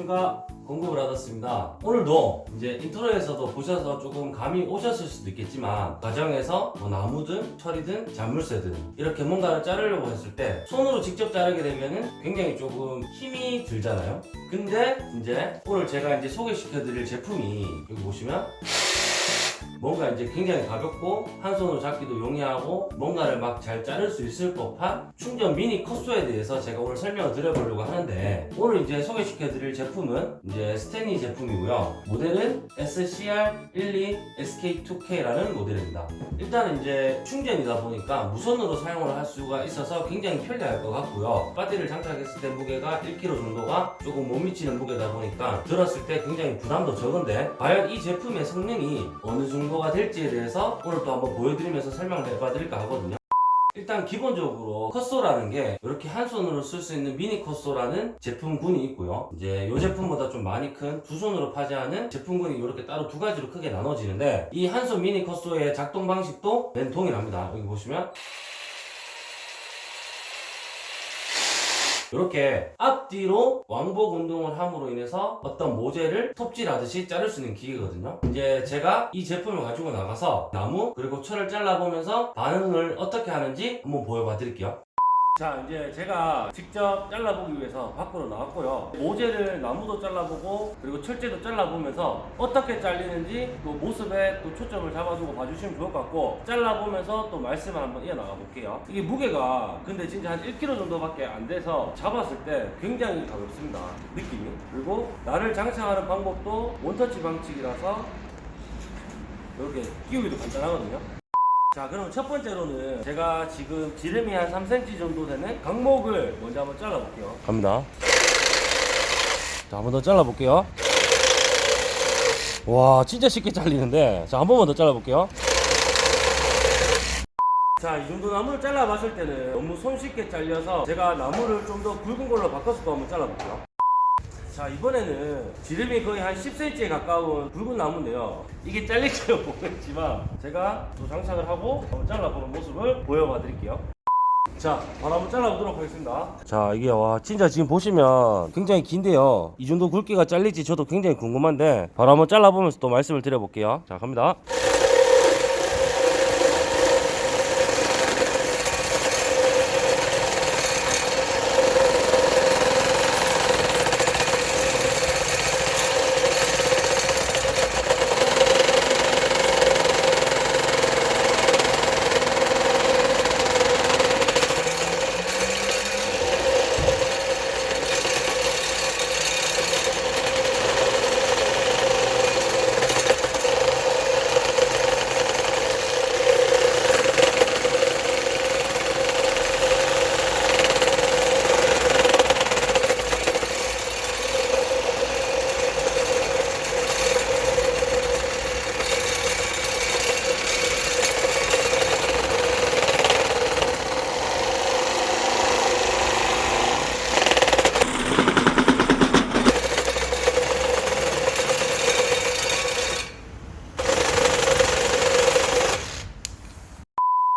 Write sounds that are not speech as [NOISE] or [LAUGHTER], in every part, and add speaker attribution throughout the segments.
Speaker 1: 안녕하십니까 공구 브라스입니다. 오늘도 이제 인트로에서도 보셔서 조금 감이 오셨을 수도 있겠지만 가정에서 뭐 나무든 철이든 자물쇠든 이렇게 뭔가를 자르려고 했을 때 손으로 직접 자르게 되면은 굉장히 조금 힘이 들잖아요. 근데 이제 오늘 제가 이제 소개시켜 드릴 제품이 여기 보시면 뭔가 이제 굉장히 가볍고 한 손으로 잡기도 용이하고 뭔가를 막 잘 자를 수 있을 법한 충전 미니 cut saw에 대해서 제가 오늘 설명을 드려보려고 하는데 오늘 이제 소개시켜 드릴 제품은 이제 스탠리 제품이고요. 모델은 SCR12 SK2K라는 모델입니다. 일단은 이제 충전이다 보니까 무선으로 사용을 할 수가 있어서 굉장히 편리할 것 같고요. 배터리를 장착했을 때 무게가 1kg 정도가 조금 못 미치는 무게다 보니까 들었을 때 굉장히 부담도 적은데 과연 이 제품의 성능이 어느 정도 가 될지에 대해서 오늘 또 한번 보여드리면서 설명을 해봐 드릴까 하거든요. 일단 기본적으로 컷소라는 게 이렇게 한 손으로 쓸 수 있는 미니 컷소라는 제품군이 있고요. 이제 이 제품보다 좀 많이 큰 두 손으로 파지하는 제품군이 이렇게 따로 두 가지로 크게 나눠지는데 이 한 손 미니 컷소의 작동 방식도 맨 동일합니다. 여기 보시면 이렇게 앞뒤로 왕복 운동을 함으로 인해서 어떤 모재를 톱질하듯이 자를 수 있는 기계거든요. 이제 제가 이 제품을 가지고 나가서 나무 그리고 철을 잘라보면서 반응을 어떻게 하는지 한번 보여봐 드릴게요 자 이제 제가 직접 잘라보기 위해서 밖으로 나왔고요. 모재를 나무도 잘라보고 그리고 철제도 잘라보면서 어떻게 잘리는지 또 모습에 또 초점을 잡아주고 봐주시면 좋을 것 같고 잘라보면서 또 말씀을 한번 이어나가 볼게요. 이게 무게가 근데 진짜 한 1kg 정도밖에 안 돼서 잡았을 때 굉장히 가볍습니다. 느낌이. 그리고 나를 장착하는 방법도 원터치 방식이라서 이렇게 끼우기도 간단하거든요 자 그럼 첫 번째로는 제가 지금 지름이 한 3cm 정도 되는 강목을 먼저 한번 잘라 볼게요. 갑니다. 자 한 번 더 잘라 볼게요. 와 진짜 쉽게 잘리는데. 자 한 번만 더 잘라 볼게요. 자 이 정도 나무를 잘라 봤을 때는 너무 손쉽게 잘려서 제가 나무를 좀 더 굵은 걸로 바꿔서 또 한번 잘라 볼게요 자 이번에는 지름이 거의 한 10cm에 가까운 굵은 나무인데요. 이게 잘릴지는 모르겠지만. [LAUGHS] 제가 또 장착을 하고 한번 잘라보는 모습을 보여봐 드릴게요. 자 바로 한번 잘라보도록 하겠습니다. 자 이게 와 진짜 지금 보시면 굉장히 긴데요. 이 정도 굵기가 잘릴지 저도 굉장히 궁금한데 바로 한번 잘라보면서 또 말씀을 드려볼게요. 자 갑니다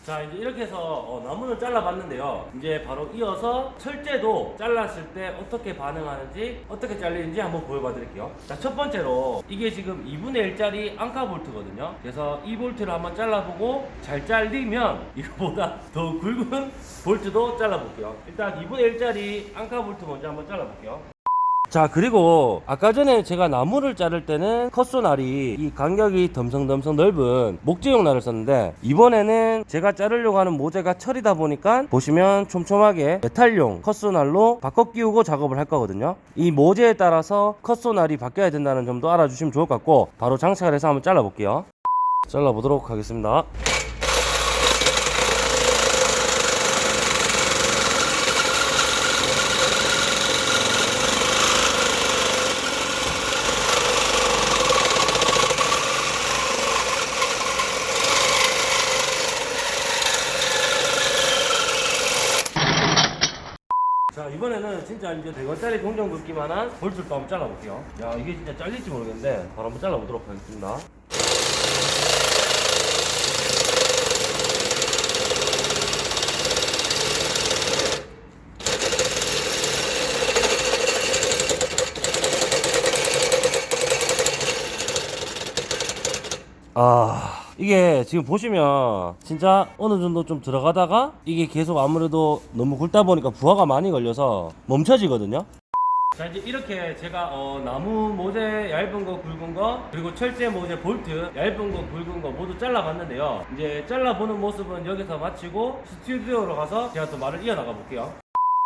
Speaker 1: 자 이제 이렇게 해서 어, 나무는 잘라봤는데요. 이제 바로 이어서 철제도 잘랐을 때 어떻게 반응하는지 어떻게 잘리는지 한번 보여봐 드릴게요. 자 첫 번째로 이게 지금 2분의 1짜리 앙카 볼트거든요. 그래서 이 볼트를 한번 잘라보고 잘 잘리면 이거보다 [LAUGHS] 더 굵은 볼트도 잘라볼게요. 일단 2분의 1짜리 앙카 볼트 먼저 한번 잘라볼게요 자 그리고 아까 전에 제가 나무를 자를 때는 cut saw날이 이 간격이 덤성덤성 넓은 목재용 날을 썼는데 이번에는 제가 자르려고 하는 모재가 철이다 보니까 보시면 촘촘하게 metal용 cut saw날로 바꿔 끼우고 작업을 할 거거든요. 이 모재에 따라서 cut saw날이 바뀌어야 된다는 점도 알아주시면 좋을 것 같고 바로 장착을 해서 한번 잘라 볼게요. 잘라 보도록 하겠습니다 자 이번에는 진짜 이제 100원짜리 동전 긋기만한 볼줄도 한번 잘라볼게요. 야 이게 진짜 잘릴지 모르겠는데 바로 한번 잘라보도록 하겠습니다. 아... 이게 지금 보시면 진짜 어느 정도 좀 들어가다가 이게 계속 아무래도 너무 굵다 보니까 부하가 많이 걸려서 멈춰지거든요. 자 이제 이렇게 제가 어, 나무 모재 얇은 거 굵은 거 그리고 철제 모재 볼트 얇은 거 굵은 거 모두 잘라봤는데요. 이제 잘라보는 모습은 여기서 마치고 스튜디오로 가서 제가 또 말을 이어나가 볼게요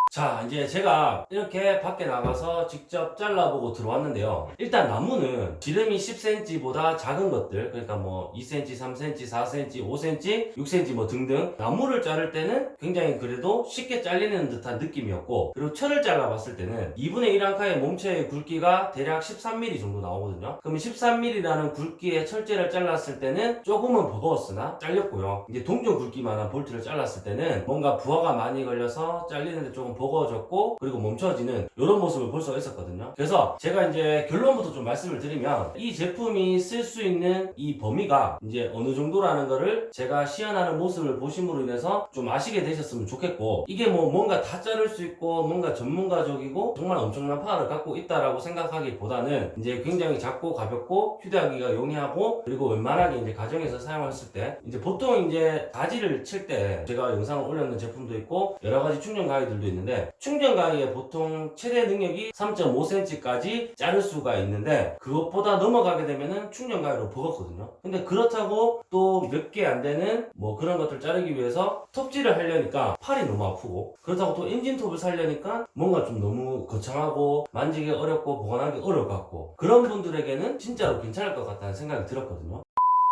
Speaker 1: 자 이제 제가 이렇게 밖에 나가서 직접 잘라보고 들어왔는데요. 일단 나무는 지름이 10cm보다 작은 것들 그러니까 뭐 2cm, 3cm, 4cm, 5cm, 6cm 뭐 등등 나무를 자를 때는 굉장히 그래도 쉽게 잘리는 듯한 느낌이었고 그리고 철을 잘라봤을 때는 2분의 1 앙카의 몸체의 굵기가 대략 13mm 정도 나오거든요. 그러면 13mm라는 굵기의 철제를 잘랐을 때는 조금은 버거웠으나 잘렸고요. 이제 동전 굵기만한 볼트를 잘랐을 때는 뭔가 부하가 많이 걸려서 잘리는데 조금 버거워졌고 그리고 멈춰지는 이런 모습을 볼 수가 있었거든요. 그래서 제가 이제 결론부터 좀 말씀을 드리면 이 제품이 쓸 수 있는 이 범위가 이제 어느 정도라는 거를 제가 시연하는 모습을 보심으로 인해서 좀 아시게 되셨으면 좋겠고 이게 뭐 뭔가 다 자를 수 있고 뭔가 전문가적이고 정말 엄청난 파워를 갖고 있다라고 생각하기보다는 이제 굉장히 작고 가볍고 휴대하기가 용이하고 그리고 웬만하게 이제 가정에서 사용했을 때 이제 보통 이제 가지를 칠 때 제가 영상을 올렸는 제품도 있고 여러 가지 충전 가위들도 있는데 충전 가위의 보통 최대 능력이 3.5cm까지 자를 수가 있는데 그것보다 넘어가게 되면은 충전 가위로 버겁거든요. 근데 그렇다고 또 몇 개 안 되는 뭐 그런 것들 자르기 위해서 톱질을 하려니까 팔이 너무 아프고 그렇다고 또 엔진 톱을 살려니까 뭔가 좀 너무 거창하고 만지기 어렵고 보관하기 어려울 것 같고 그런 분들에게는 진짜로 괜찮을 것 같다는 생각이 들었거든요.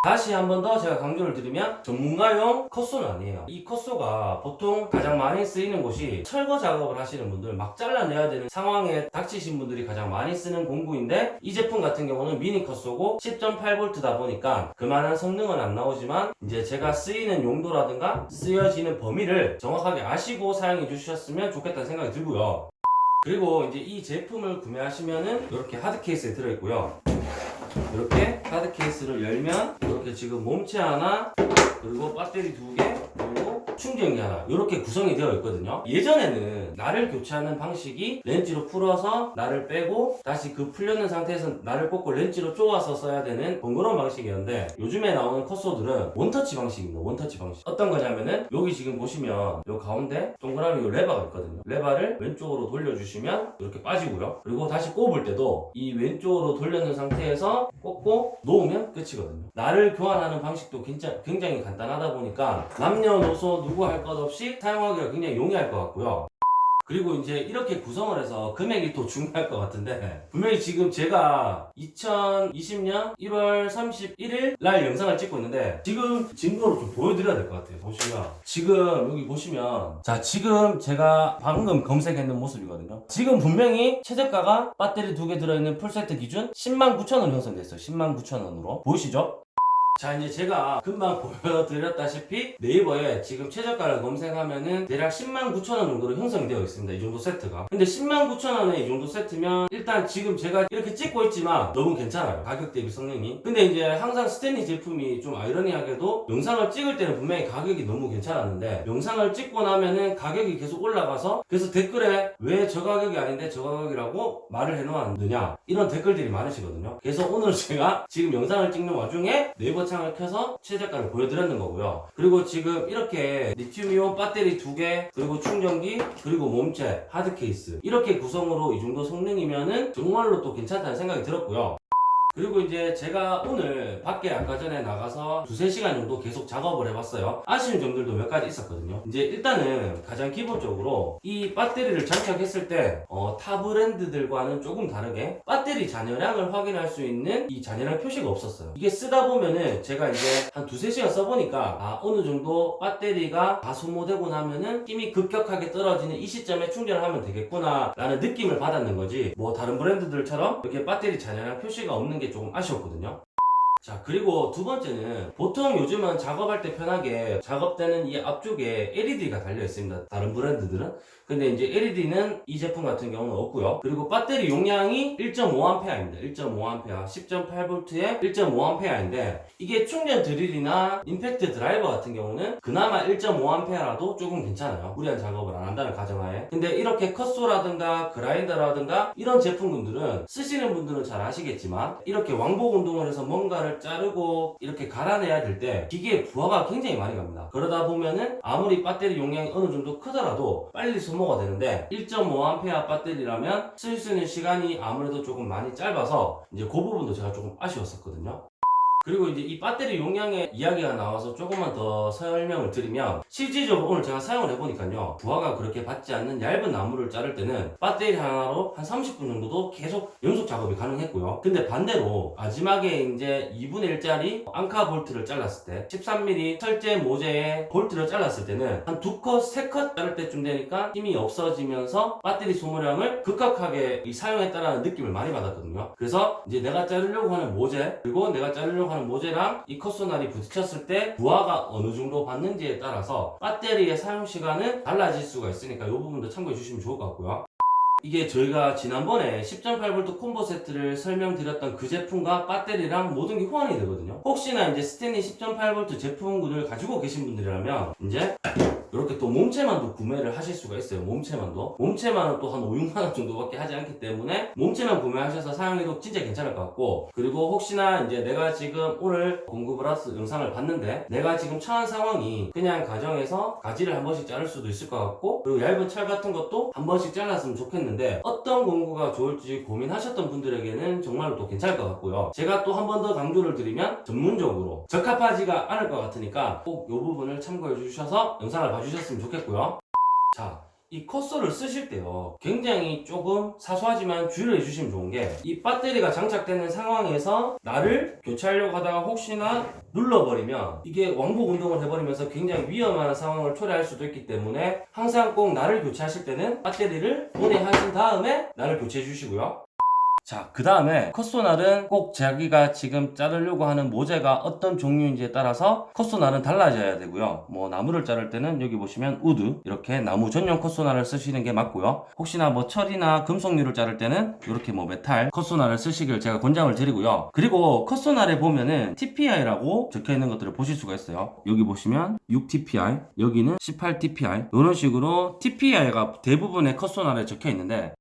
Speaker 1: 다시 한 번 더 제가 강조를 드리면 전문가용 컷소는 아니에요. 이 컷소가 보통 가장 많이 쓰이는 곳이 철거 작업을 하시는 분들 막 잘라내야 되는 상황에 닥치신 분들이 가장 많이 쓰는 공구인데 이 제품 같은 경우는 미니 컷소고 10.8V다 보니까 그만한 성능은 안 나오지만 이제 제가 쓰이는 용도라든가 쓰여지는 범위를 정확하게 아시고 사용해 주셨으면 좋겠다는 생각이 들고요. 그리고 이제 이 제품을 구매하시면은 이렇게 hard 케이스에 들어있고요 이렇게 hard 케이스를 열면 이렇게 지금 몸체 하나 그리고 배터리 두 개 충전기 하나 이렇게 구성이 되어 있거든요. 예전에는 날을 교체하는 방식이 렌치로 풀어서 날을 빼고 다시 그 풀려는 상태에서 날을 꽂고 렌치로 쪼아서 써야 되는 번거로운 방식이었는데 요즘에 나오는 cut saw들은 원터치 방식입니다. 원터치 방식. 어떤 거냐면은 여기 지금 보시면 요 가운데 동그라미 요 레버가 있거든요. 레버를 왼쪽으로 돌려주시면 이렇게 빠지고요. 그리고 다시 꼽을 때도 이 왼쪽으로 돌려놓은 상태에서 꽂고 놓으면 끝이거든요. 날을 교환하는 방식도 굉장히, 굉장히 간단하다 보니까 남녀노소 누구 할 것 없이 사용하기가 굉장히 용이할 것 같고요. 그리고 이제 이렇게 구성을 해서 금액이 또 중요할 것 같은데 분명히 지금 제가 2020년 1월 31일 날 영상을 찍고 있는데 지금 증거로 좀 보여드려야 될 것 같아요. 보시면 지금 여기 보시면 자 지금 제가 방금 검색했는 모습이거든요. 지금 분명히 최저가가 배터리 두 개 들어있는 풀세트 기준 10만 9천 원 형성됐어요. 10만 9천 원으로. 보이시죠? 자 이제 제가 금방 [LAUGHS] 보여드렸다시피 네이버에 지금 최저가를 검색하면은 대략 10만 9천 원 정도로 형성이 되어 있습니다 이 정도 세트가. 근데 10만 9천 원에 이 정도 세트면 일단 지금 제가 이렇게 찍고 있지만 너무 괜찮아요 가격 대비 성능이. 근데 이제 항상 스탠리 제품이 좀 아이러니하게도 영상을 찍을 때는 분명히 가격이 너무 괜찮았는데 영상을 찍고 나면은 가격이 계속 올라가서 그래서 댓글에 왜 저 가격이 아닌데 저 가격이라고 말을 해놓았느냐 이런 댓글들이 많으시거든요. 그래서 오늘 [LAUGHS] 제가 지금 영상을 찍는 와중에 네이버 창을 켜서 최저가를 보여드렸는 거고요. 그리고 지금 이렇게 리튬이온 배터리 두 개, 그리고 충전기, 그리고 몸체, hard 케이스 이렇게 구성으로 이 정도 성능이면은 정말로 또 괜찮다는 생각이 들었고요. 그리고 이제 제가 오늘 밖에 아까 전에 나가서 두세 시간 정도 계속 작업을 해봤어요. 아쉬운 점들도 몇 가지 있었거든요. 이제 일단은 가장 기본적으로 이 배터리를 장착했을 때, 어, 타 브랜드들과는 조금 다르게 배터리 잔여량을 확인할 수 있는 이 잔여량 표시가 없었어요. 이게 쓰다 보면은 제가 이제 한 두세 시간 써보니까, 아, 어느 정도 배터리가 다 소모되고 나면은 힘이 급격하게 떨어지는 이 시점에 충전을 하면 되겠구나, 라는 느낌을 받았는 거지. 뭐 다른 브랜드들처럼 이렇게 배터리 잔여량 표시가 없는 게 조금 아쉬웠거든요. 자 그리고 두 번째는 보통 요즘은 작업할 때 편하게 작업되는 이 앞쪽에 LED가 달려 있습니다. 다른 브랜드들은. 근데 이제 LED는 이 제품 같은 경우는 없고요. 그리고 배터리 용량이 1.5A입니다. 1.5A 10.8V에 1.5A인데 이게 충전 드릴이나 임팩트 드라이버 같은 경우는 그나마 1.5A라도 조금 괜찮아요. 무리한 작업을 안 한다는 가정하에. 근데 이렇게 컷소라든가 그라인더라든가 이런 제품군들은 쓰시는 분들은 잘 아시겠지만 이렇게 왕복 운동을 해서 뭔가를 자르고 이렇게 갈아내야 될 때 기계에 부하가 굉장히 많이 갑니다. 그러다 보면은 아무리 배터리 용량이 어느 정도 크더라도 빨리 소모가 되는데 1.5A 배터리라면 쓸 수 있는 시간이 아무래도 조금 많이 짧아서 이제 그 부분도 제가 조금 아쉬웠었거든요. 그리고 이제 이 배터리 용량의 이야기가 나와서 조금만 더 설명을 드리면 실질적으로 오늘 제가 사용을 해보니까요. 부하가 그렇게 받지 않는 얇은 나무를 자를 때는 배터리 하나로 한 30분 정도도 계속 연속 작업이 가능했고요. 근데 반대로 마지막에 이제 2분의 1짜리 앙카 볼트를 잘랐을 때 13mm 철제 모재에 볼트를 잘랐을 때는 한 두 컷, 세 컷 자를 때쯤 되니까 힘이 없어지면서 배터리 소모량을 급격하게 이 사용했다라는 느낌을 많이 받았거든요. 그래서 이제 내가 자르려고 하는 모재 그리고 내가 자르려고 하는 모재랑 이 컷소날이 부딪혔을 때 부하가 어느 정도 받는지에 따라서 배터리의 사용 시간은 달라질 수가 있으니까 이 부분도 참고해 주시면 좋을 것 같고요. 이게 저희가 지난번에 10.8V 콤보 세트를 설명드렸던 그 제품과 배터리랑 모든 게 호환이 되거든요. 혹시나 이제 스탠리 10.8V 제품군을 가지고 계신 분들이라면 이제 이렇게 또 몸체만도 구매를 하실 수가 있어요. 몸체만도. 몸체만은 또 한 5, 6만원 정도밖에 하지 않기 때문에 몸체만 구매하셔서 사용해도 진짜 괜찮을 것 같고 그리고 혹시나 이제 내가 지금 오늘 공구 브라스 영상을 봤는데 내가 지금 처한 상황이 그냥 가정에서 가지를 한 번씩 자를 수도 있을 것 같고 그리고 얇은 철 같은 것도 한 번씩 잘랐으면 좋겠는데 어떤 공구가 좋을지 고민하셨던 분들에게는 정말로 또 괜찮을 것 같고요. 제가 또 한 번 더 강조를 드리면 전문적으로 적합하지가 않을 것 같으니까 꼭 이 부분을 참고해 주셔서 영상을 봐주 셨으면 좋겠고요. 자, 이 컷소를 쓰실 때요 굉장히 조금 사소하지만 주의를 해주시면 좋은 게 이 배터리가 장착되는 상황에서 나를 교체하려고 하다가 혹시나 눌러버리면 이게 왕복 운동을 해버리면서 굉장히 위험한 상황을 초래할 수도 있기 때문에 항상 꼭 나를 교체하실 때는 배터리를 분해하신 다음에 나를 교체해 주시고요 자, 그 다음에 cut saw날은 꼭 자기가 지금 자르려고 하는 모재가 어떤 종류인지에 따라서 cut saw날은 달라져야 되고요. 뭐 나무를 자를 때는 여기 보시면 wood 이렇게 나무 전용 cut saw날을 쓰시는 게 맞고요. 혹시나 뭐 철이나 금속류를 자를 때는 이렇게 뭐 metal cut saw날을 쓰시길 제가 권장을 드리고요. 그리고 cut saw날에 보면은 TPI라고 적혀 있는 것들을 보실 수가 있어요. 여기 보시면 6TPI, 여기는 18TPI 이런 식으로 TPI가 대부분의 cut saw날에 적혀 있는데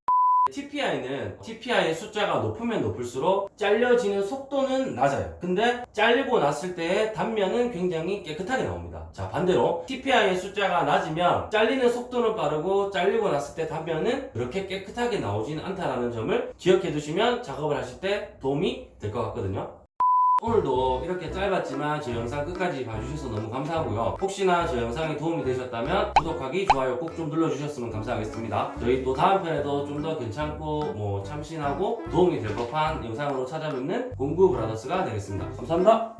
Speaker 1: TPI는 TPI의 숫자가 높으면 높을수록 잘려지는 속도는 낮아요. 근데 잘리고 났을 때의 단면은 굉장히 깨끗하게 나옵니다. 자, 반대로 TPI의 숫자가 낮으면 잘리는 속도는 빠르고 잘리고 났을 때 단면은 그렇게 깨끗하게 나오진 않다라는 점을 기억해 두시면 작업을 하실 때 도움이 될 것 같거든요. 오늘도 이렇게 짧았지만 저 영상 끝까지 봐주셔서 너무 감사하고요. 혹시나 저 영상이 도움이 되셨다면 구독하기, 좋아요 꼭 좀 눌러주셨으면 감사하겠습니다. 저희 또 다음 편에도 좀 더 괜찮고 뭐 참신하고 도움이 될 법한 영상으로 찾아뵙는 공구 브라더스가 되겠습니다. 감사합니다.